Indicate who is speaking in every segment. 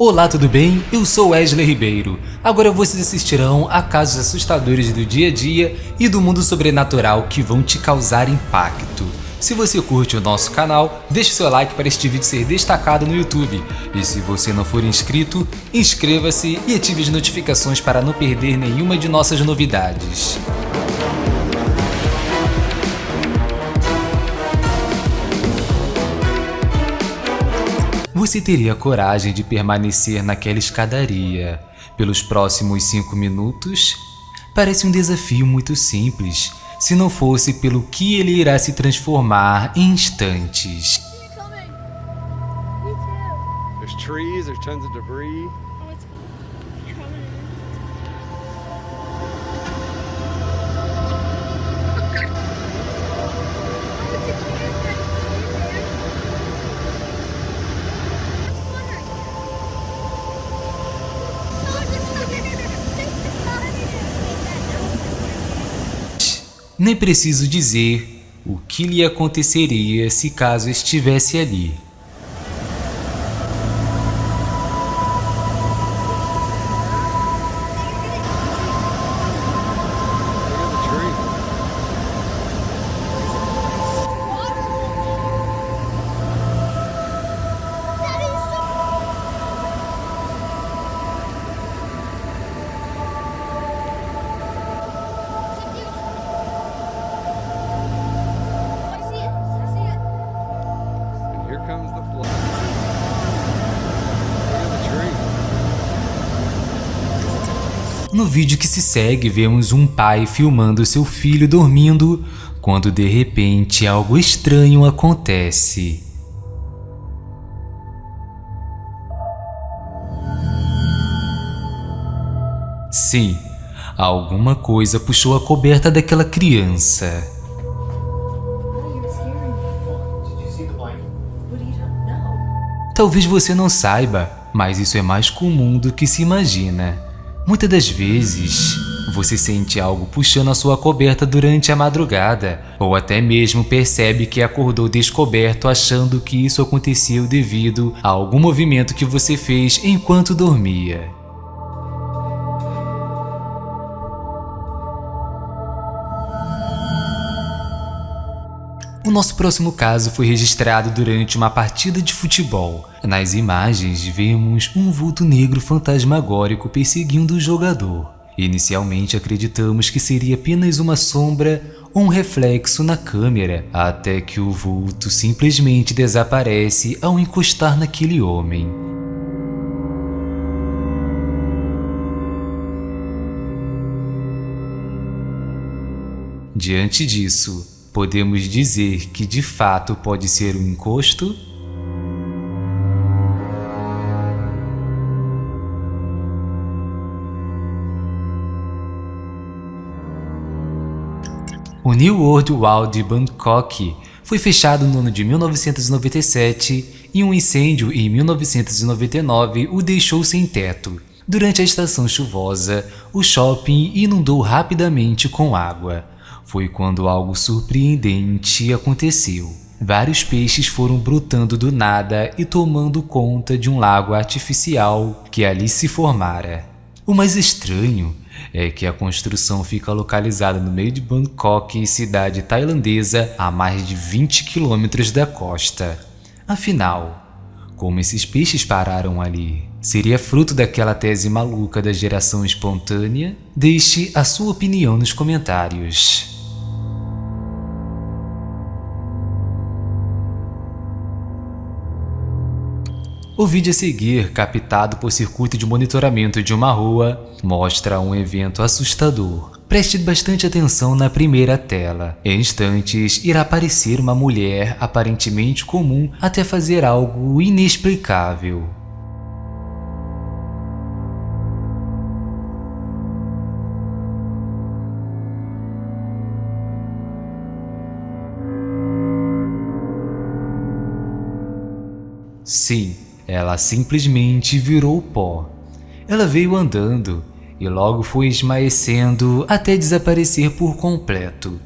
Speaker 1: Olá, tudo bem? Eu sou Wesley Ribeiro. Agora vocês assistirão a casos assustadores do dia a dia e do mundo sobrenatural que vão te causar impacto. Se você curte o nosso canal, deixe seu like para este vídeo ser destacado no YouTube. E se você não for inscrito, inscreva-se e ative as notificações para não perder nenhuma de nossas novidades. Você teria coragem de permanecer naquela escadaria pelos próximos 5 minutos? Parece um desafio muito simples, se não fosse pelo que ele irá se transformar em instantes.
Speaker 2: There's trees, there's tons of debris.
Speaker 1: Nem preciso dizer o que lhe aconteceria se caso estivesse ali. No vídeo que se segue, vemos um pai filmando seu filho dormindo quando de repente algo estranho acontece. Sim, alguma coisa puxou a coberta daquela criança. Talvez você não saiba, mas isso é mais comum do que se imagina. Muitas das vezes, você sente algo puxando a sua coberta durante a madrugada, ou até mesmo percebe que acordou descoberto achando que isso aconteceu devido a algum movimento que você fez enquanto dormia. O nosso próximo caso foi registrado durante uma partida de futebol. Nas imagens, vemos um vulto negro fantasmagórico perseguindo o jogador. Inicialmente acreditamos que seria apenas uma sombra ou um reflexo na câmera, até que o vulto simplesmente desaparece ao encostar naquele homem. Diante disso, podemos dizer que de fato pode ser um encosto? O New World Wall de Bangkok foi fechado no ano de 1997 e um incêndio em 1999 o deixou sem teto. Durante a estação chuvosa, o shopping inundou rapidamente com água. Foi quando algo surpreendente aconteceu. Vários peixes foram brotando do nada e tomando conta de um lago artificial que ali se formara. O mais estranho é que a construção fica localizada no meio de Bangkok, cidade tailandesa, a mais de 20 quilômetros da costa. Afinal, como esses peixes pararam ali? Seria fruto daquela tese maluca da geração espontânea? Deixe a sua opinião nos comentários. O vídeo a seguir, captado por circuito de monitoramento de uma rua, mostra um evento assustador. Preste bastante atenção na primeira tela. Em instantes, irá aparecer uma mulher aparentemente comum até fazer algo inexplicável. Sim, ela simplesmente virou pó. Ela veio andando e logo foi esmaecendo até desaparecer por completo.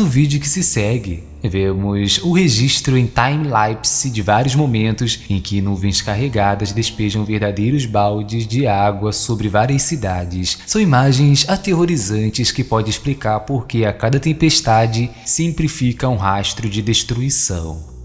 Speaker 1: No vídeo que se segue, vemos o registro em time-lapse de vários momentos em que nuvens carregadas despejam verdadeiros baldes de água sobre várias cidades. São imagens aterrorizantes que podem explicar por que a cada tempestade sempre fica um rastro de destruição.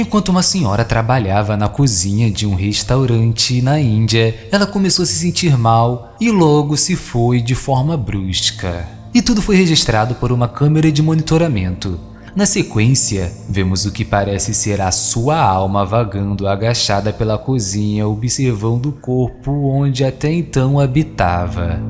Speaker 1: Enquanto uma senhora trabalhava na cozinha de um restaurante na Índia, ela começou a se sentir mal e logo se foi de forma brusca. E tudo foi registrado por uma câmera de monitoramento. Na sequência, vemos o que parece ser a sua alma vagando agachada pela cozinha observando o corpo onde até então habitava.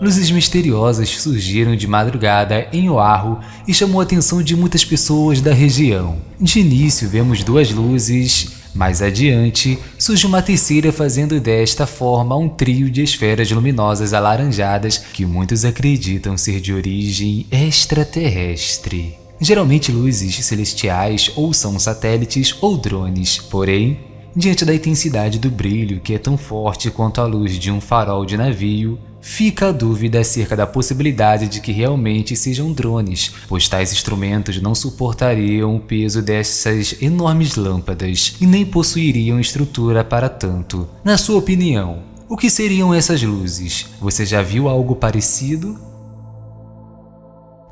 Speaker 1: Luzes misteriosas surgiram de madrugada em Oahu e chamou a atenção de muitas pessoas da região. De início vemos duas luzes, mais adiante surge uma terceira fazendo desta forma um trio de esferas luminosas alaranjadas que muitos acreditam ser de origem extraterrestre. Geralmente luzes celestiais ou são satélites ou drones, porém Diante da intensidade do brilho que é tão forte quanto a luz de um farol de navio, Fica a dúvida acerca da possibilidade de que realmente sejam drones, pois tais instrumentos não suportariam o peso dessas enormes lâmpadas e nem possuiriam estrutura para tanto. Na sua opinião, o que seriam essas luzes? Você já viu algo parecido?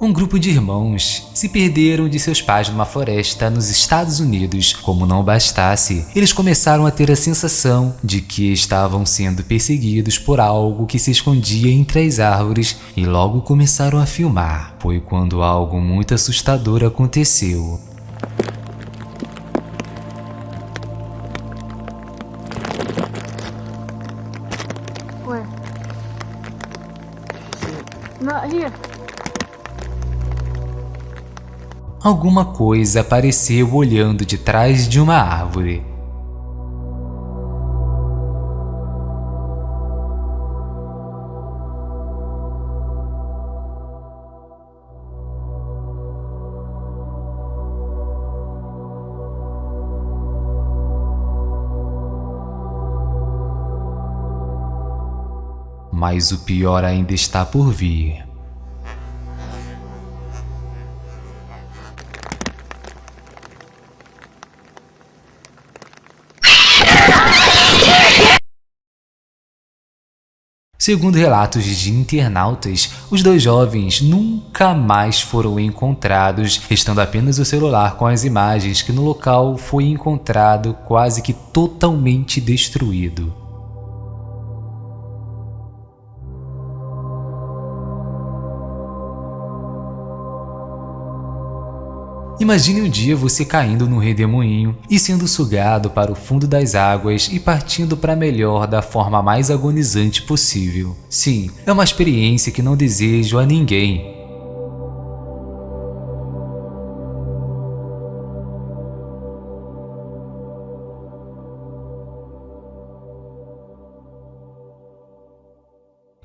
Speaker 1: Um grupo de irmãos se perderam de seus pais numa floresta nos Estados Unidos. Como não bastasse, eles começaram a ter a sensação de que estavam sendo perseguidos por algo que se escondia entre as árvores e logo começaram a filmar. Foi quando algo muito assustador aconteceu.
Speaker 3: Where? Not here.
Speaker 1: Alguma coisa apareceu olhando de trás de uma árvore. Mas o pior ainda está por vir. Segundo relatos de internautas, os dois jovens nunca mais foram encontrados, restando apenas o celular com as imagens que no local foi encontrado quase que totalmente destruído. Imagine um dia você caindo no redemoinho e sendo sugado para o fundo das águas e partindo para melhor da forma mais agonizante possível. Sim, é uma experiência que não desejo a ninguém,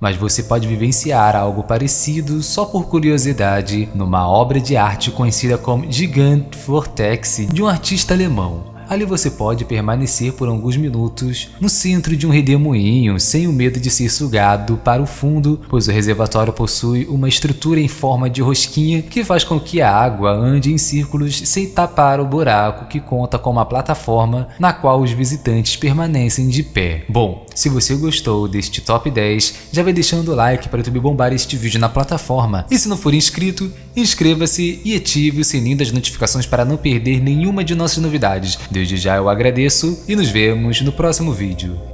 Speaker 1: mas você pode vivenciar algo parecido só por curiosidade numa obra de arte conhecida como Gigant Vortex de um artista alemão. Ali você pode permanecer por alguns minutos no centro de um redemoinho sem o medo de ser sugado para o fundo, pois o reservatório possui uma estrutura em forma de rosquinha que faz com que a água ande em círculos sem tapar o buraco que conta com uma plataforma na qual os visitantes permanecem de pé. Bom, se você gostou deste top 10, já vai deixando o like para o YouTube bombar este vídeo na plataforma. E se não for inscrito, inscreva-se e ative o sininho das notificações para não perder nenhuma de nossas novidades. Desde já eu agradeço e nos vemos no próximo vídeo.